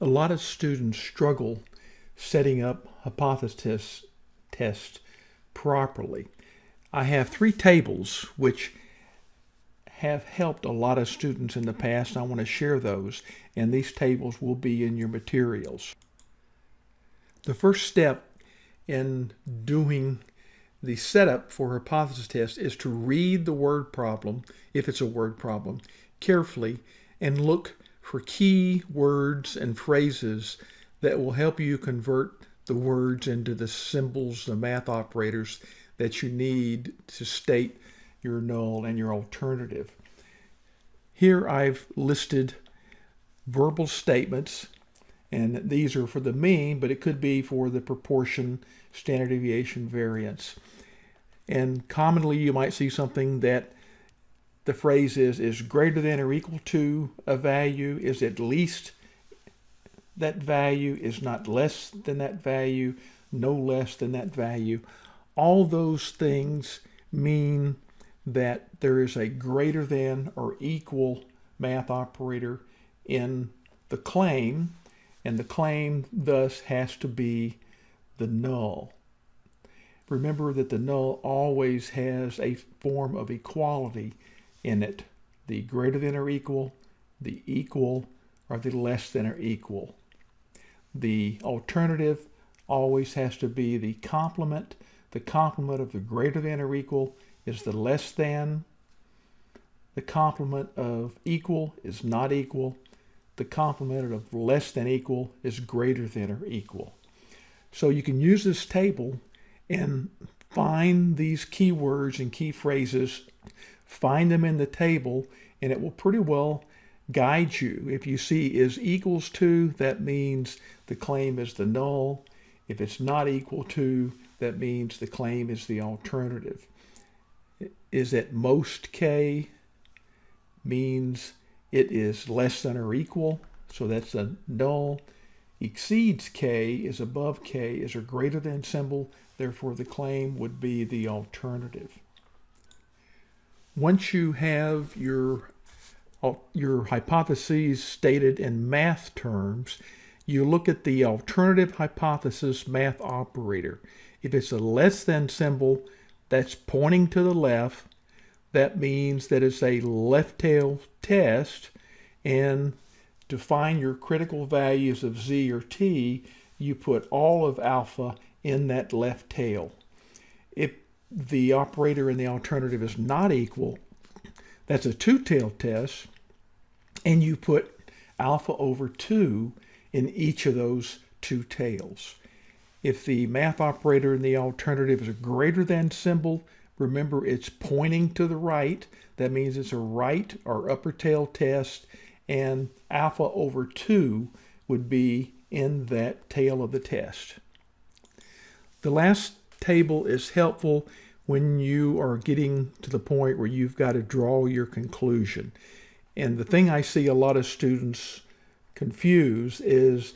A lot of students struggle setting up hypothesis tests properly. I have three tables which have helped a lot of students in the past. I want to share those, and these tables will be in your materials. The first step in doing the setup for hypothesis test is to read the word problem, if it's a word problem, carefully and look for key words and phrases that will help you convert the words into the symbols, the math operators that you need to state your null and your alternative. Here I've listed verbal statements, and these are for the mean, but it could be for the proportion, standard deviation, variance. And commonly you might see something that the phrase is, is greater than or equal to a value, is at least that value, is not less than that value, no less than that value. All those things mean that there is a greater than or equal math operator in the claim, and the claim thus has to be the null. Remember that the null always has a form of equality in it. The greater than or equal, the equal, or the less than or equal. The alternative always has to be the complement. The complement of the greater than or equal is the less than. The complement of equal is not equal. The complement of less than equal is greater than or equal. So you can use this table and find these keywords and key phrases, find them in the table, and it will pretty well guide you. If you see is equals to, that means the claim is the null. If it's not equal to, that means the claim is the alternative. Is at most k means it is less than or equal, so that's a null. Exceeds k is above k is a greater than symbol, Therefore, the claim would be the alternative. Once you have your, uh, your hypotheses stated in math terms, you look at the alternative hypothesis math operator. If it's a less than symbol that's pointing to the left, that means that it's a left tail test. And to find your critical values of z or t, you put all of alpha in that left tail. If the operator and the alternative is not equal, that's a two-tailed test, and you put alpha over 2 in each of those two tails. If the math operator and the alternative is a greater than symbol, remember it's pointing to the right. That means it's a right or upper tail test, and alpha over 2 would be in that tail of the test. The last table is helpful when you are getting to the point where you've got to draw your conclusion. And the thing I see a lot of students confuse is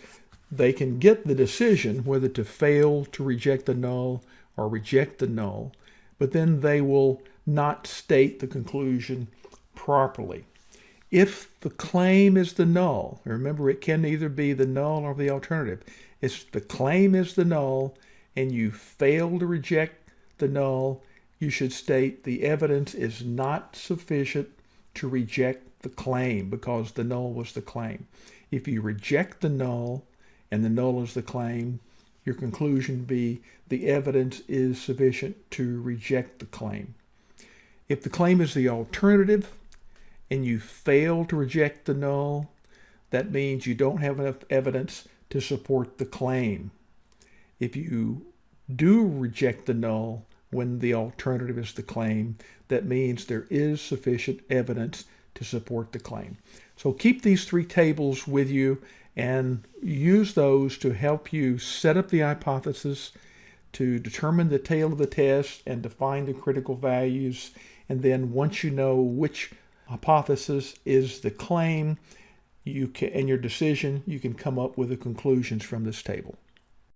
they can get the decision whether to fail to reject the null or reject the null, but then they will not state the conclusion properly. If the claim is the null, remember it can either be the null or the alternative. If the claim is the null, and you fail to reject the null, you should state the evidence is not sufficient to reject the claim because the null was the claim. If you reject the null and the null is the claim, your conclusion be the evidence is sufficient to reject the claim. If the claim is the alternative and you fail to reject the null, that means you don't have enough evidence to support the claim if you do reject the null when the alternative is the claim, that means there is sufficient evidence to support the claim. So keep these three tables with you and use those to help you set up the hypothesis, to determine the tail of the test and define the critical values. And then once you know which hypothesis is the claim, you can, and your decision, you can come up with the conclusions from this table.